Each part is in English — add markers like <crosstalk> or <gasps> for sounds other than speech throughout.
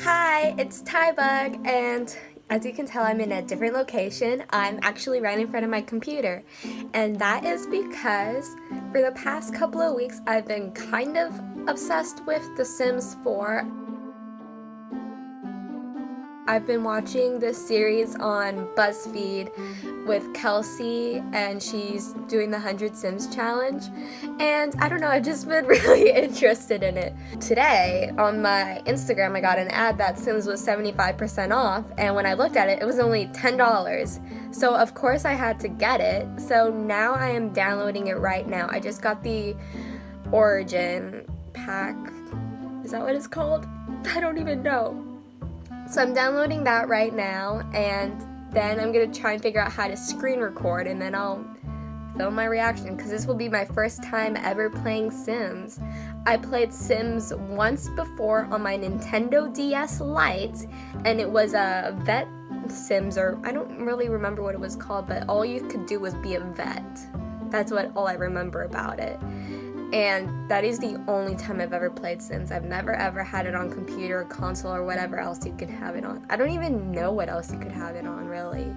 Hi, it's Tybug, and as you can tell, I'm in a different location. I'm actually right in front of my computer, and that is because for the past couple of weeks, I've been kind of obsessed with The Sims 4. I've been watching this series on BuzzFeed with Kelsey and she's doing the 100 Sims challenge and I don't know I've just been <laughs> really interested in it. Today on my Instagram I got an ad that Sims was 75% off and when I looked at it it was only $10 so of course I had to get it so now I am downloading it right now. I just got the Origin pack. Is that what it's called? <laughs> I don't even know. So I'm downloading that right now and then I'm gonna try and figure out how to screen record and then I'll film my reaction because this will be my first time ever playing Sims. I played Sims once before on my Nintendo DS Lite and it was a vet Sims or I don't really remember what it was called but all you could do was be a vet. That's what all I remember about it and that is the only time I've ever played Sims. I've never ever had it on computer, console, or whatever else you could have it on. I don't even know what else you could have it on, really.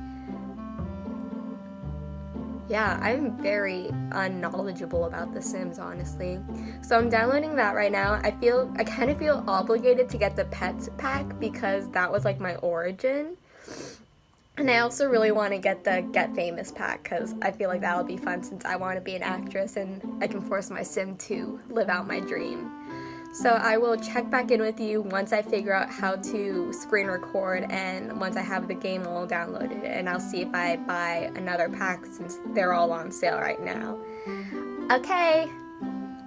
Yeah, I'm very unknowledgeable about The Sims, honestly. So I'm downloading that right now. I feel, I kind of feel obligated to get the Pets pack because that was like my origin. And I also really want to get the Get Famous pack because I feel like that'll be fun since I want to be an actress and I can force my sim to live out my dream. So I will check back in with you once I figure out how to screen record and once I have the game all downloaded and I'll see if I buy another pack since they're all on sale right now. Okay,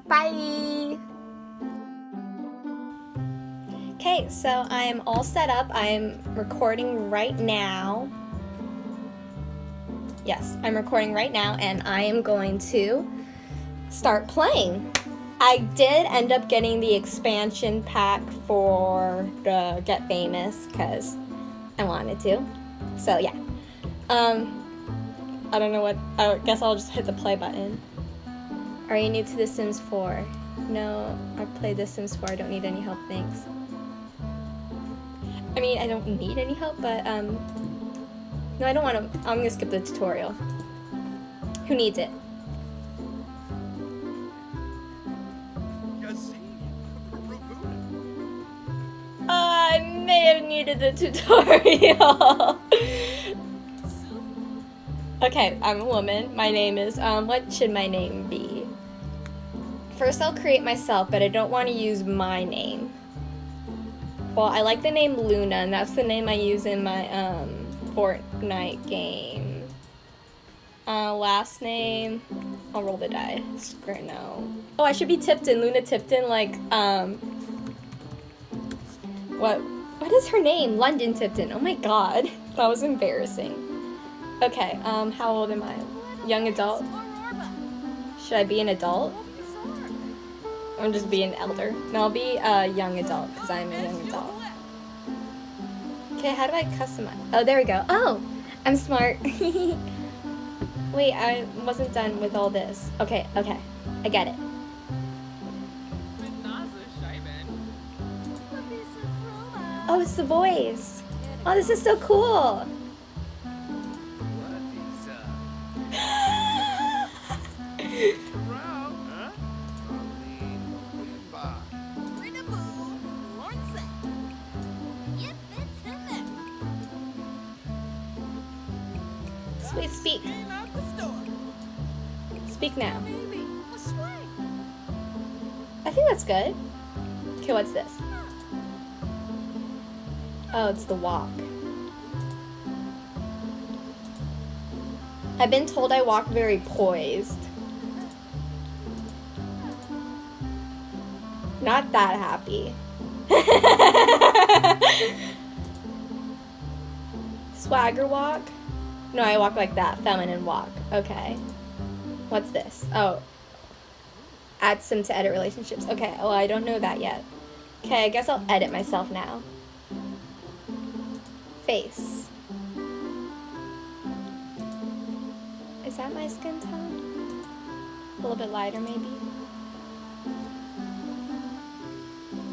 bye! Okay, so I am all set up. I'm recording right now. Yes, I'm recording right now and I am going to start playing. I did end up getting the expansion pack for the Get Famous because I wanted to. So yeah. Um, I don't know what, I guess I'll just hit the play button. Are you new to The Sims 4? No, I've played The Sims 4, I don't need any help, thanks. I mean, I don't need any help, but um, no, I don't want to. I'm going to skip the tutorial. Who needs it? I may have needed the <laughs> tutorial. okay, I'm a woman. My name is, um, what should my name be? First I'll create myself, but I don't want to use my name. Well, I like the name Luna, and that's the name I use in my, um, Fortnite game. Uh, last name, I'll roll the die. No. Oh, I should be Tipton, Luna Tipton, like, um, what, what is her name? London Tipton. Oh my god, <laughs> that was embarrassing. Okay, um, how old am I? Young adult? Should I be an adult? I'm just be an elder. No, I'll be a young adult, because I'm a young adult. Okay, how do I customize? Oh, there we go. Oh, I'm smart. <laughs> Wait, I wasn't done with all this. Okay, okay. I get it. Oh, it's the voice. Oh, this is so cool. Speak now. I think that's good. Okay, what's this? Oh, it's the walk. I've been told I walk very poised. Not that happy. <laughs> Swagger walk? No, I walk like that. Feminine walk. Okay. What's this? Oh. Add some to edit relationships. Okay, well, I don't know that yet. Okay, I guess I'll edit myself now. Face. Is that my skin tone? A little bit lighter, maybe?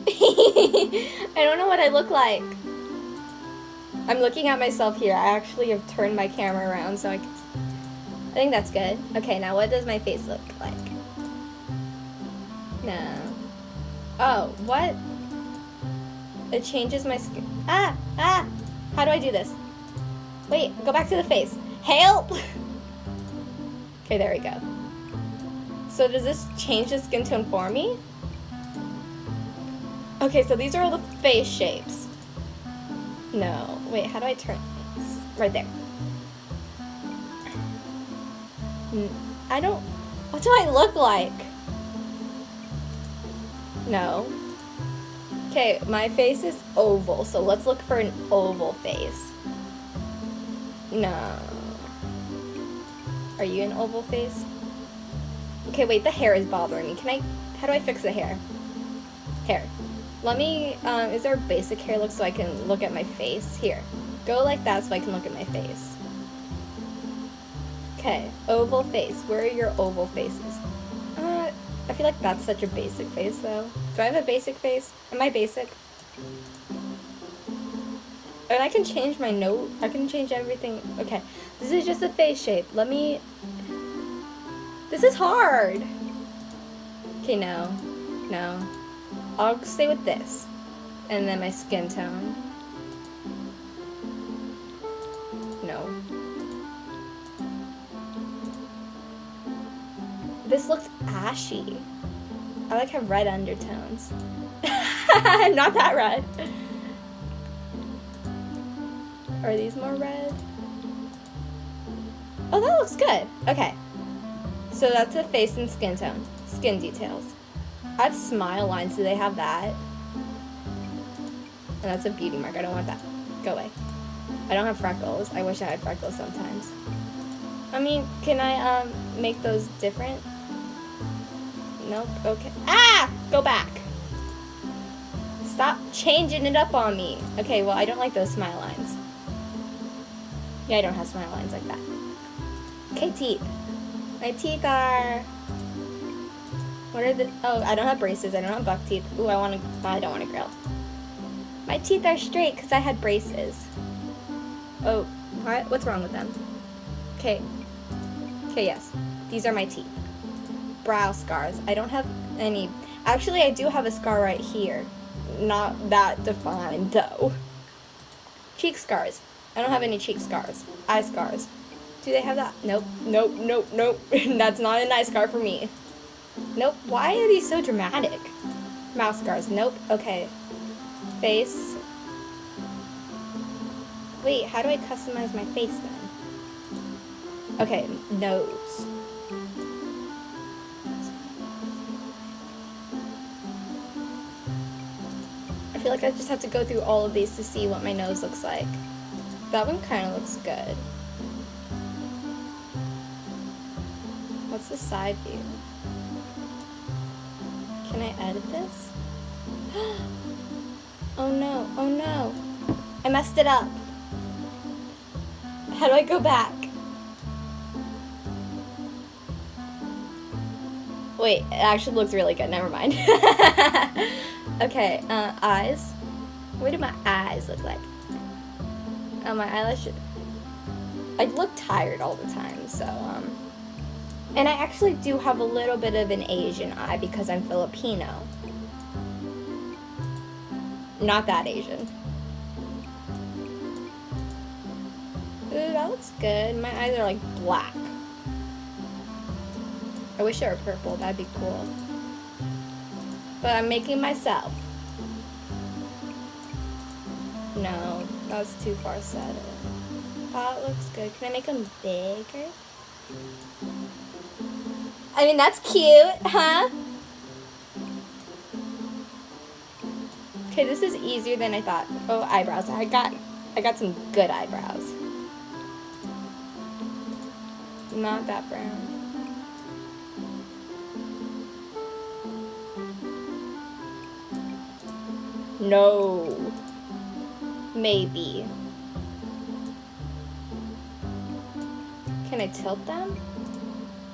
<laughs> I don't know what I look like. I'm looking at myself here. I actually have turned my camera around so I can... I think that's good. Okay, now what does my face look like? No. Oh, what? It changes my skin. Ah! Ah! How do I do this? Wait, go back to the face. Help! <laughs> okay, there we go. So does this change the skin tone for me? Okay, so these are all the face shapes. No. Wait, how do I turn this? Right there. I don't... What do I look like? No. Okay, my face is oval, so let's look for an oval face. No. Are you an oval face? Okay, wait, the hair is bothering me. Can I... How do I fix the hair? Hair. Let me, um, is there a basic hair look so I can look at my face? Here. Go like that so I can look at my face. Okay, oval face. Where are your oval faces? Uh, I feel like that's such a basic face though. Do I have a basic face? Am I basic? And I can change my note. I can change everything. Okay, this is just a face shape. Let me... This is hard. Okay, no. No. I'll stay with this. And then my skin tone. This looks ashy. I like have red undertones. <laughs> Not that red. Are these more red? Oh, that looks good. Okay. So that's the face and skin tone. Skin details. I have smile lines. Do they have that? And that's a beauty mark. I don't want that. Go away. I don't have freckles. I wish I had freckles sometimes. I mean, can I um make those different? Nope. Okay. Ah! Go back. Stop changing it up on me. Okay, well, I don't like those smile lines. Yeah, I don't have smile lines like that. Okay, teeth. My teeth are what are the, oh, I don't have braces. I don't have buck teeth. Ooh, I want to, oh, I don't want to grill. My teeth are straight because I had braces. Oh, what? What's wrong with them? Okay. Okay, yes. These are my teeth. Brow scars. I don't have any, actually I do have a scar right here. Not that defined though. Cheek scars. I don't have any cheek scars. Eye scars. Do they have that? Nope. Nope, nope, nope. <laughs> That's not an eye scar for me. Nope. Why are these so dramatic? Mouth scars. Nope. Okay. Face. Wait, how do I customize my face then? Okay, nose. Feel like I just have to go through all of these to see what my nose looks like. That one kind of looks good. What's the side view? Can I edit this? <gasps> oh no, oh no. I messed it up. How do I go back? Wait, it actually looks really good. Never mind. <laughs> okay, uh, eyes. What do my eyes look like? Oh, my eyelashes. I look tired all the time, so, um... And I actually do have a little bit of an Asian eye because I'm Filipino. Not that Asian. Ooh, that looks good. My eyes are like black. I wish they were purple, that'd be cool. But I'm making myself. No, that was too far sighted. That looks good. Can I make them bigger? I mean, that's cute, huh? Okay, this is easier than I thought. Oh, eyebrows. I got, I got some good eyebrows. Not that brown. No. Maybe. Can I tilt them?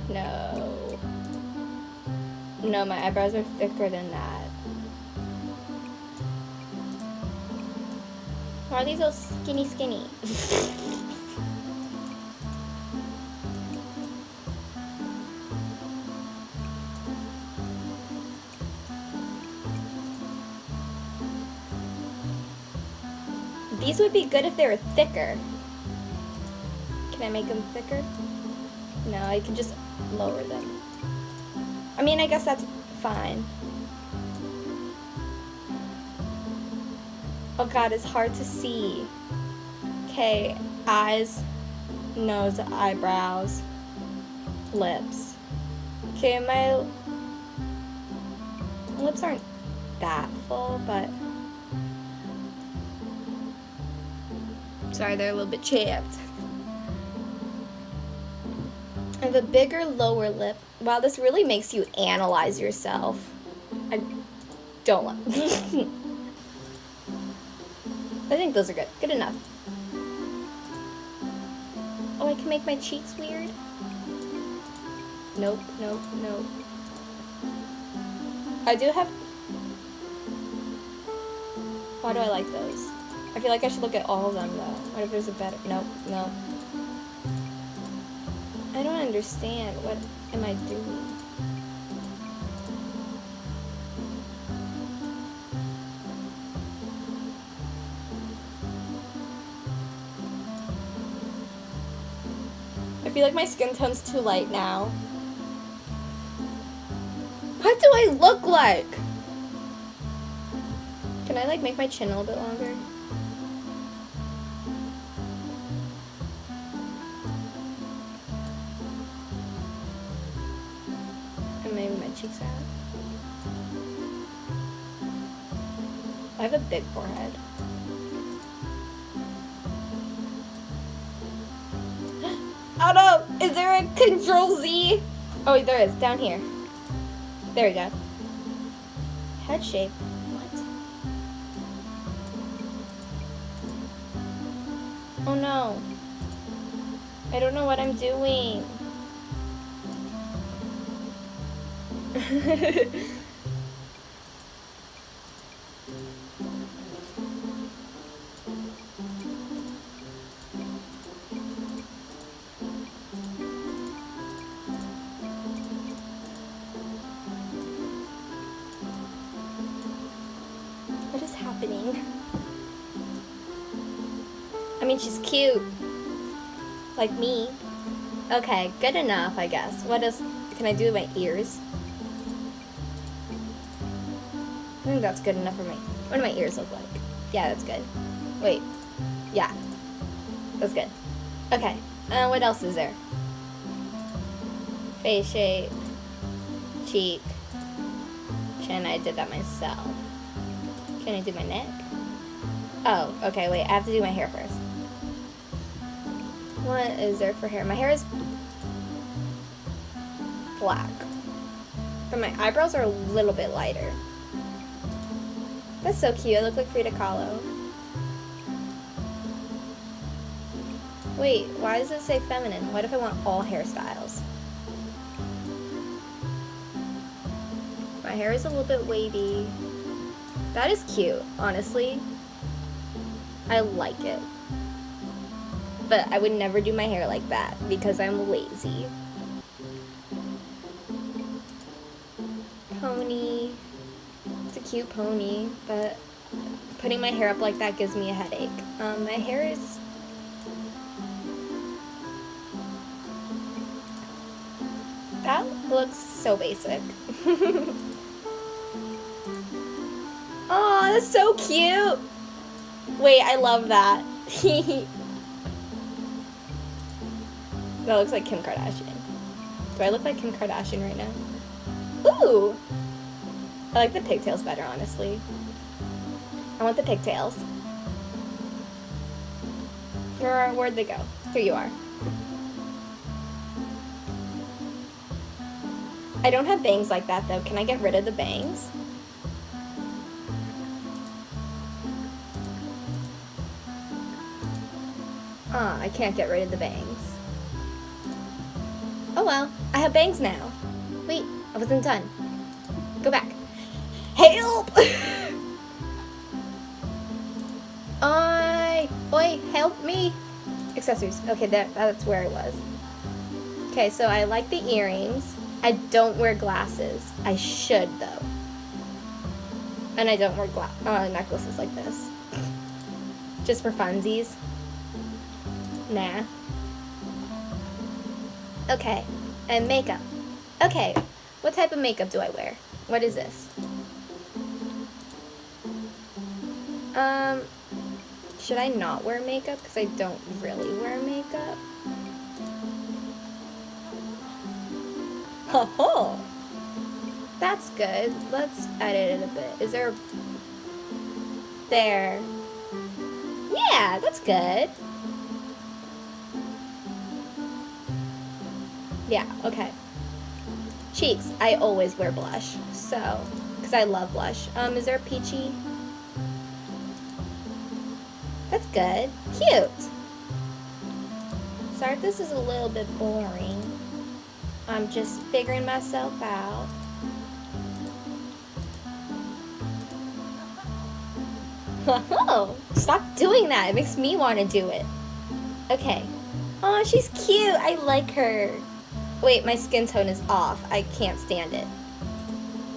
No. No, my eyebrows are thicker than that. Why are these so skinny skinny? <laughs> These would be good if they were thicker. Can I make them thicker? No, I can just lower them. I mean, I guess that's fine. Oh god, it's hard to see. Okay, eyes, nose, eyebrows, lips. Okay, my lips aren't that full, but sorry, they're a little bit chapped. I have a bigger lower lip. Wow, this really makes you analyze yourself. I don't want. <laughs> I think those are good. Good enough. Oh, I can make my cheeks weird? Nope, nope, nope. I do have... Why do I like those? I feel like I should look at all of them, though. What if there's a better... Nope, nope. I don't understand. What am I doing? I feel like my skin tone's too light now. What do I look like? Can I like make my chin a little bit longer? I have a big forehead. <gasps> Oh no! Is there a control Z? Oh, there is, down here. There we go. Head shape. What? Oh no. I don't know what I'm doing. <laughs> Like me. Okay, good enough, I guess. What else can I do with my ears? I think that's good enough for me. What do my ears look like? Yeah, that's good. Wait. Yeah. That's good. Okay. Uh, what else is there? Face shape. Cheek. Chin, I did that myself. Can I do my neck? Oh, okay, wait, I have to do my hair first. What is there for hair? My hair is black. But my eyebrows are a little bit lighter. That's so cute. I look like Frida Kahlo. Wait, why does it say feminine? What if I want all hairstyles? My hair is a little bit wavy. That is cute, honestly. I like it but I would never do my hair like that because I'm lazy. Pony. It's a cute pony, but putting my hair up like that gives me a headache. Um, my hair is... That looks so basic. <laughs> oh, that's so cute! Wait, I love that. <laughs> That looks like Kim Kardashian. Do I look like Kim Kardashian right now? Ooh! I like the pigtails better, honestly. I want the pigtails. Where, where'd they go? Here you are. I don't have bangs like that, though. Can I get rid of the bangs? Ah, I can't get rid of the bangs. Oh well, I have bangs now. Wait, I wasn't done. Go back. Help! <laughs> uh, Oi, help me! Accessories. Okay, that, that's where I was. Okay, so I like the earrings. I don't wear glasses. I should, though. And I don't wear uh, necklaces like this. Just for funsies. Nah. Okay, and makeup. Okay, what type of makeup do I wear? What is this? Um, should I not wear makeup? Because I don't really wear makeup. Oh, that's good. Let's edit it a bit. Is there... There. Yeah, that's good. Yeah, okay. Cheeks. I always wear blush. So, because I love blush. Um, is there a peachy? That's good. Cute. Sorry if this is a little bit boring. I'm just figuring myself out. Oh, stop doing that. It makes me want to do it. Okay. Oh, she's cute. I like her. Wait, my skin tone is off. I can't stand it.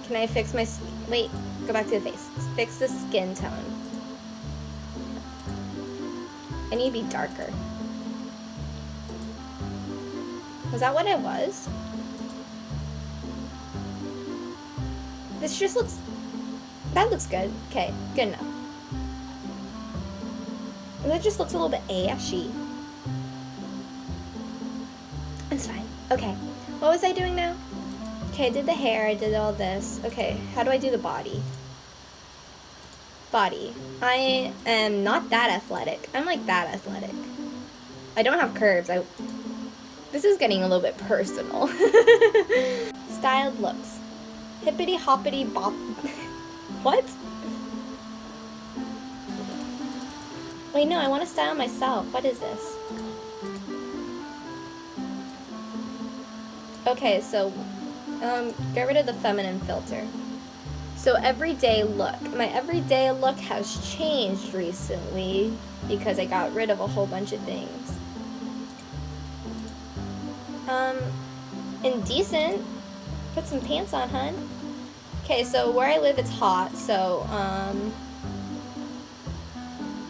Can I fix my... Wait, go back to the face. Fix the skin tone. I need to be darker. Was that what it was? This just looks... That looks good. Okay, good enough. That just looks a little bit ashy. It's fine. Okay. What was I doing now? Okay, I did the hair, I did all this. Okay, how do I do the body? Body. I am not that athletic. I'm like that athletic. I don't have curves. I. This is getting a little bit personal. <laughs> Styled looks. Hippity hoppity bop. <laughs> what? Wait, no, I want to style myself. What is this? Okay, so um, get rid of the feminine filter. So everyday look. My everyday look has changed recently because I got rid of a whole bunch of things. Um, indecent. Put some pants on, hun. Okay, so where I live, it's hot, so, um,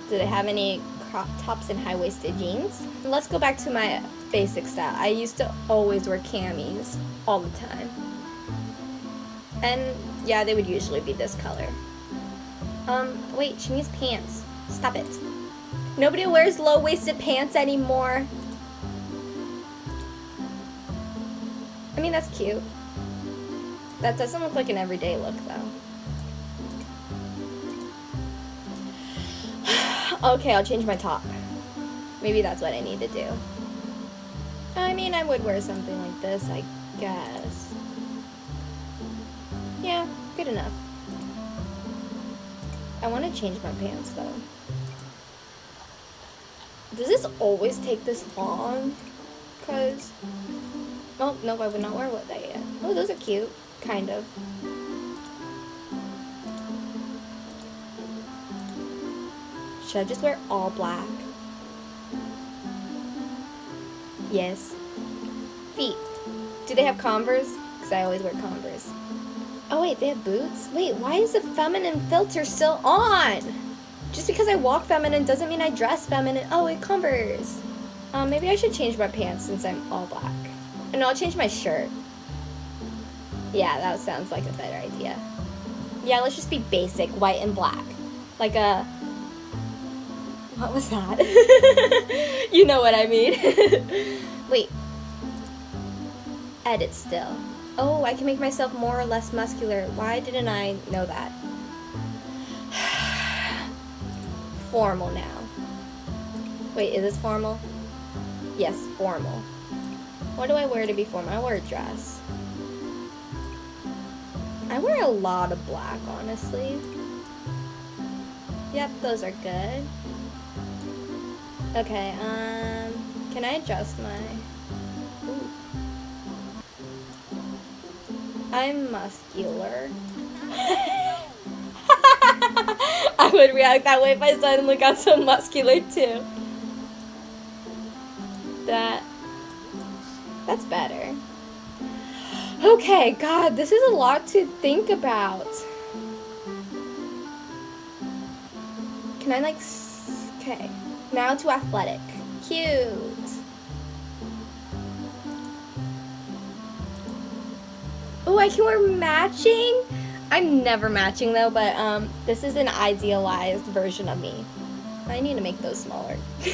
do they have any crop tops and high-waisted jeans? Let's go back to my basic style. I used to always wear camis all the time. And yeah, they would usually be this color. Um, wait, she needs pants. Stop it. Nobody wears low-waisted pants anymore. I mean, that's cute. That doesn't look like an everyday look, though. <sighs> okay, I'll change my top. Maybe that's what I need to do. I mean, I would wear something like this, I guess. Yeah, good enough. I want to change my pants, though. Does this always take this long? Because... Oh, no, I would not wear what that yet. Oh, those are cute. Kind of. Should I just wear all black? Yes. Feet. Do they have Converse? Because I always wear Converse. Oh wait, they have boots? Wait, why is the feminine filter still on? Just because I walk feminine doesn't mean I dress feminine. Oh, it Converse. Um, maybe I should change my pants since I'm all black. And I'll change my shirt. Yeah, that sounds like a better idea. Yeah, let's just be basic, white and black. Like a... What was that? <laughs> you know what I mean. <laughs> Wait. Edit still. Oh, I can make myself more or less muscular. Why didn't I know that? <sighs> formal now. Wait, is this formal? Yes, formal. What do I wear to be formal? I wear a dress. I wear a lot of black, honestly. Yep, those are good. Okay, um, can I adjust my... Ooh. I'm muscular. <laughs> I would react that way if I suddenly got so muscular too. That, that's better. Okay, God, this is a lot to think about. Can I like, okay. Now to athletic. Cute. Oh, I can wear matching? I'm never matching though, but um, this is an idealized version of me. I need to make those smaller. <laughs>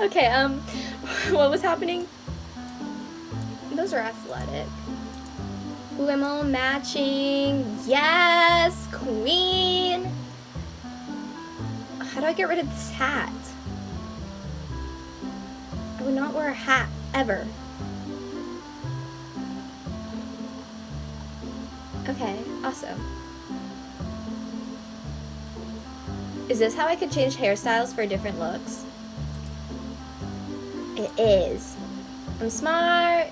okay, um, <laughs> what was happening? Those are athletic. Ooh, I'm all matching. Yes, queen. How do I get rid of this hat? I would not wear a hat, ever. Okay, awesome. Is this how I could change hairstyles for different looks? It is. I'm smart.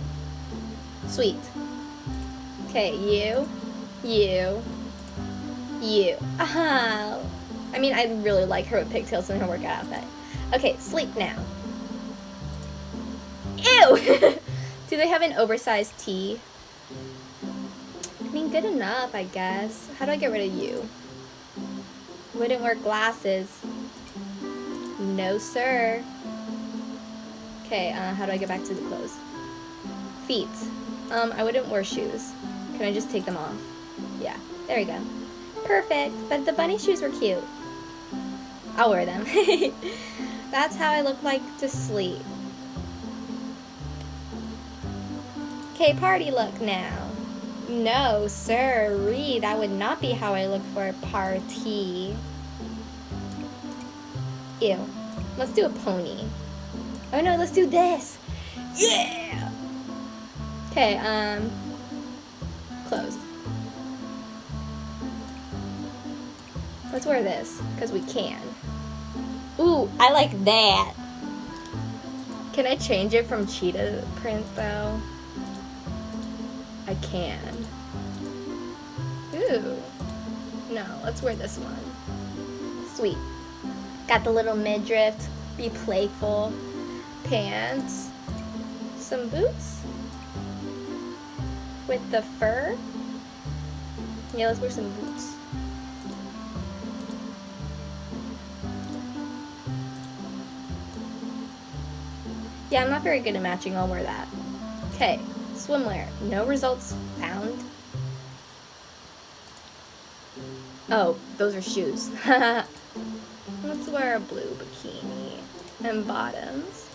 Sweet. Okay, you, you, you. Aha. I mean, I really like her with pigtails in her workout outfit. Okay, sleep now. Ew! <laughs> Do they have an oversized tee? I mean, good enough, I guess. How do I get rid of you? Wouldn't wear glasses. No, sir. Okay, uh, how do I get back to the clothes? Feet. Um, I wouldn't wear shoes. Can I just take them off? Yeah, there we go. Perfect, but the bunny shoes were cute. I'll wear them. <laughs> That's how I look like to sleep. Okay, party look now. No, sirree, that would not be how I look for a party. Ew. Let's do a pony. Oh no, let's do this. Yeah! Okay, um, clothes. Let's wear this, because we can. Ooh, I like that. Can I change it from cheetah print, though? I can. Ooh. No, let's wear this one. Sweet. Got the little midriff, be playful. Pants. Some boots. With the fur. Yeah, let's wear some boots. Yeah, I'm not very good at matching. I'll wear that. Okay. Swimwear. No results found. Oh, those are shoes. <laughs> Let's wear a blue bikini. And bottoms.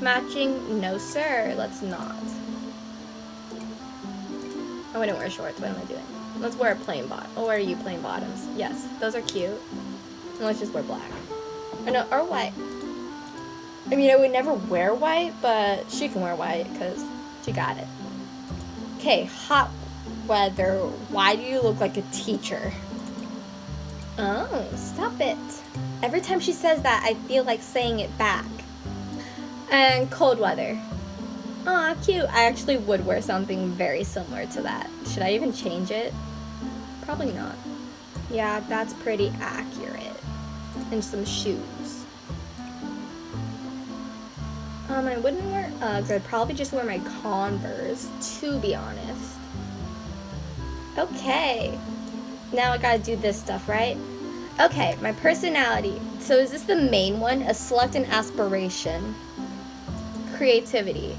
Matching? No, sir. Let's not. I wouldn't wear shorts. What am I doing? Let's wear a plain bottom. Or wear you plain bottoms. Yes, those are cute. And let's just wear black. Or no, or white. I mean, I would never wear white, but she can wear white because she got it. Okay, hot weather. Why do you look like a teacher? Oh, stop it. Every time she says that, I feel like saying it back. And cold weather. Aw, cute. I actually would wear something very similar to that. Should I even change it? Probably not. Yeah, that's pretty accurate. And some shoes. Um, I wouldn't wear Uggs. I'd probably just wear my Converse, to be honest. Okay. Now I gotta do this stuff, right? Okay, my personality. So is this the main one? A select an aspiration. Creativity.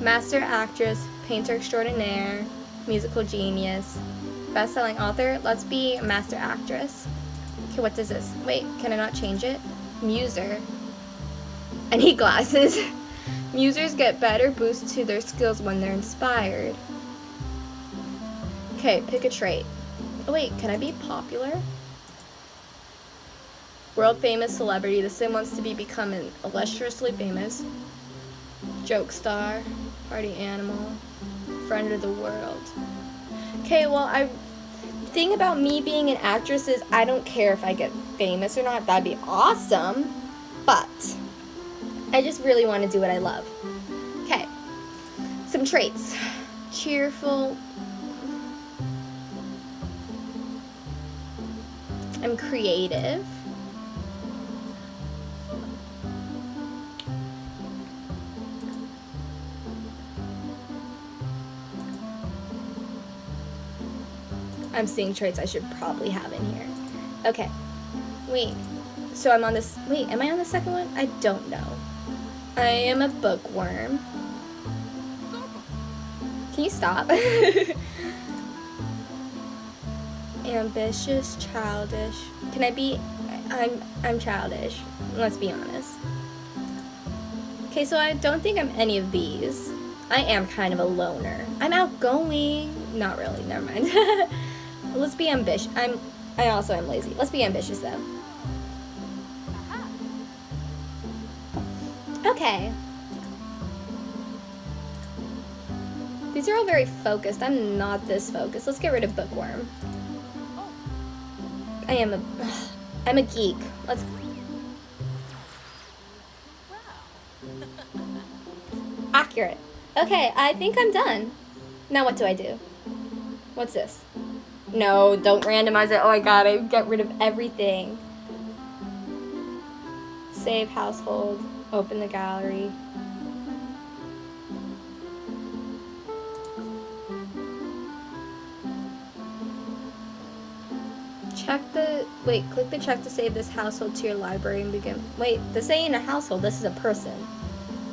Master actress, painter extraordinaire, musical genius, best-selling author. Let's be a master actress. Okay, what does this? Wait, can I not change it? Muser. I need glasses. <laughs> Musers get better boosts to their skills when they're inspired. Okay, pick a trait. Oh wait, can I be popular? World famous celebrity. The sim wants to be become an illustriously famous. Joke star. Party animal. Friend of the world. Okay, well, I thing about me being an actress is I don't care if I get famous or not. That'd be awesome. But I just really want to do what I love. Okay, some traits. Cheerful. I'm creative. I'm seeing traits I should probably have in here. Okay. Wait. So I'm on this. Wait, am I on the second one? I don't know. I am a bookworm. Can you stop? <laughs> Ambitious, childish. Can I be? I'm I'm childish. Let's be honest. Okay, so I don't think I'm any of these. I am kind of a loner. I'm outgoing. Not really. Never mind. <laughs> Let's be ambitious. I'm. I also am lazy. Let's be ambitious though. Okay. These are all very focused. I'm not this focused. Let's get rid of bookworm. I am a. <sighs> I'm a geek. Let's. <laughs> Accurate. Okay, I think I'm done. Now what do I do? What's this? No, don't randomize it. Oh my god, I get rid of everything. Save household. Open the gallery. Check the, wait, click the check to save this household to your library and begin. Wait, this ain't a household, this is a person.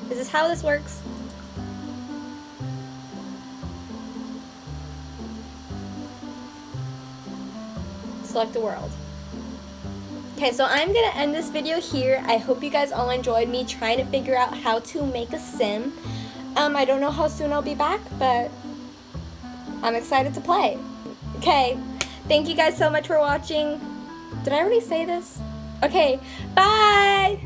Is this how this works? select the world. Okay, so I'm gonna end this video here. I hope you guys all enjoyed me trying to figure out how to make a sim. Um, I don't know how soon I'll be back, but I'm excited to play. Okay, thank you guys so much for watching. Did I already say this? Okay, bye!